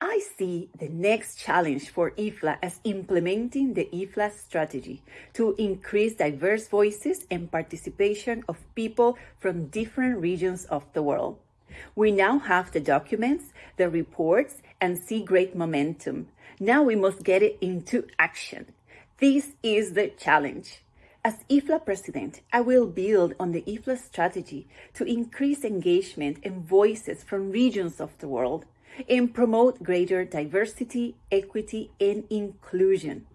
I see the next challenge for IFLA as implementing the IFLA strategy to increase diverse voices and participation of people from different regions of the world. We now have the documents, the reports, and see great momentum. Now we must get it into action. This is the challenge. As IFLA president, I will build on the IFLA strategy to increase engagement and voices from regions of the world and promote greater diversity, equity, and inclusion.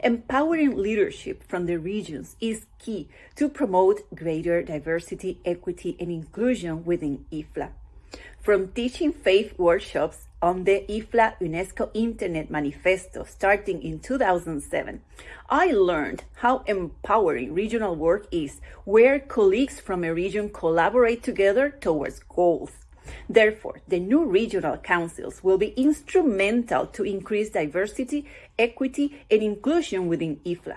Empowering leadership from the regions is key to promote greater diversity, equity, and inclusion within IFLA. From teaching FAIFE workshops on the IFLA UNESCO Internet Manifesto starting in 2007, I learned how empowering regional work is, where colleagues from a region collaborate together towards goals. Therefore, the new regional councils will be instrumental to increase diversity, equity, and inclusion within IFLA.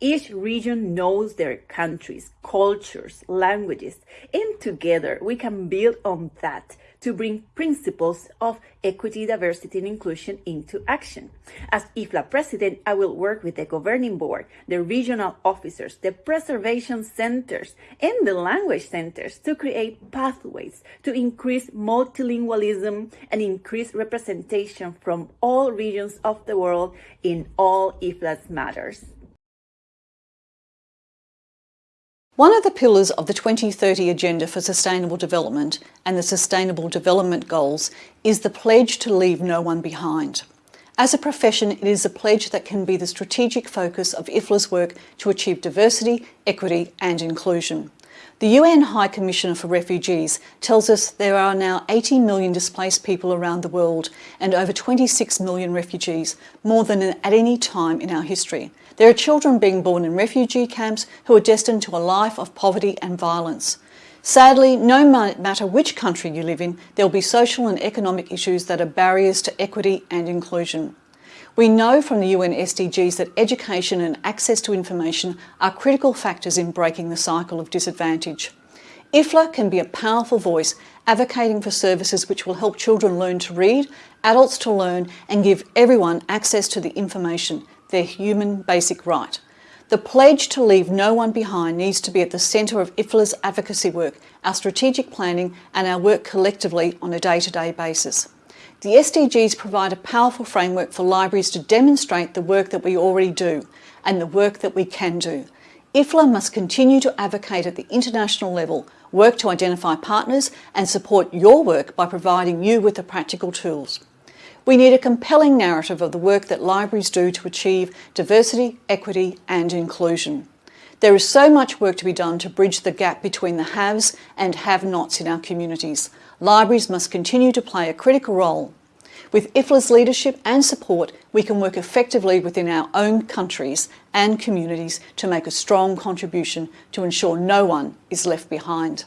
Each region knows their countries, cultures, languages, and together we can build on that to bring principles of equity, diversity, and inclusion into action. As IFLA president, I will work with the governing board, the regional officers, the preservation centers, and the language centers to create pathways to increase multilingualism and increase representation from all regions of the world in all IFLA's matters. One of the pillars of the 2030 Agenda for Sustainable Development and the Sustainable Development Goals is the pledge to leave no one behind. As a profession, it is a pledge that can be the strategic focus of IFLA's work to achieve diversity, equity and inclusion. The UN High Commissioner for Refugees tells us there are now 80 million displaced people around the world and over 26 million refugees, more than at any time in our history. There are children being born in refugee camps who are destined to a life of poverty and violence. Sadly, no matter which country you live in, there will be social and economic issues that are barriers to equity and inclusion. We know from the UN SDGs that education and access to information are critical factors in breaking the cycle of disadvantage. IFLA can be a powerful voice advocating for services which will help children learn to read, adults to learn and give everyone access to the information their human basic right. The pledge to leave no one behind needs to be at the centre of IFLA's advocacy work, our strategic planning and our work collectively on a day-to-day -day basis. The SDGs provide a powerful framework for libraries to demonstrate the work that we already do and the work that we can do. IFLA must continue to advocate at the international level, work to identify partners and support your work by providing you with the practical tools. We need a compelling narrative of the work that libraries do to achieve diversity, equity and inclusion. There is so much work to be done to bridge the gap between the haves and have-nots in our communities. Libraries must continue to play a critical role. With IFLA's leadership and support, we can work effectively within our own countries and communities to make a strong contribution to ensure no one is left behind.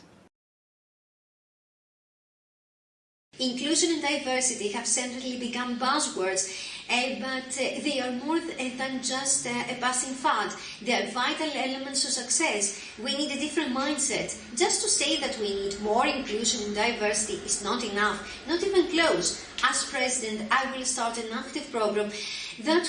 Inclusion and diversity have certainly become buzzwords, uh, but uh, they are more th eh, than just uh, a passing fad. They are vital elements of success. We need a different mindset. Just to say that we need more inclusion and diversity is not enough, not even close. As President, I will start an active program that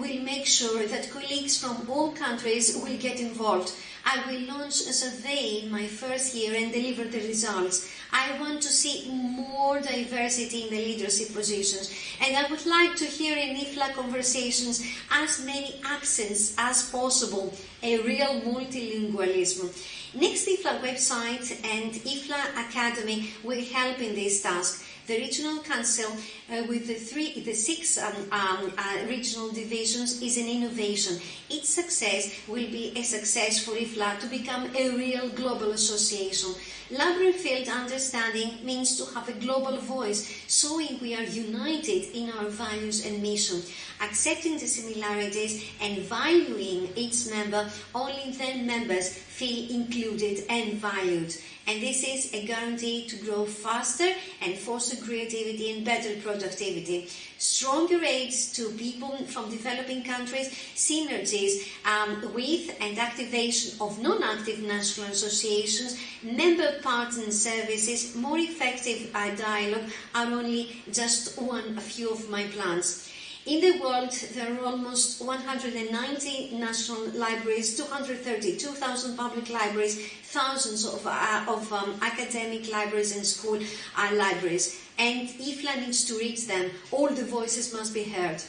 will make sure that colleagues from all countries will get involved. I will launch a survey in my first year and deliver the results. I want to see more diversity in the leadership positions and I would like to hear in IFLA conversations as many accents as possible, a real multilingualism. Next IFLA website and IFLA Academy will help in this task the regional council uh, with the three, the six um, um, uh, regional divisions is an innovation. Its success will be a success for IFLA to become a real global association. Library field understanding means to have a global voice, showing we are united in our values and mission. Accepting the similarities and valuing each member, only then members feel included and valued and this is a guarantee to grow faster and foster creativity and better productivity. Stronger aids to people from developing countries, synergies um, with and activation of non-active national associations, member partner services, more effective uh, dialogue are only just one, a few of my plans. In the world, there are almost 190 national libraries, 232,000 public libraries, thousands of, uh, of um, academic libraries and school uh, libraries. And IFLA needs to reach them. All the voices must be heard.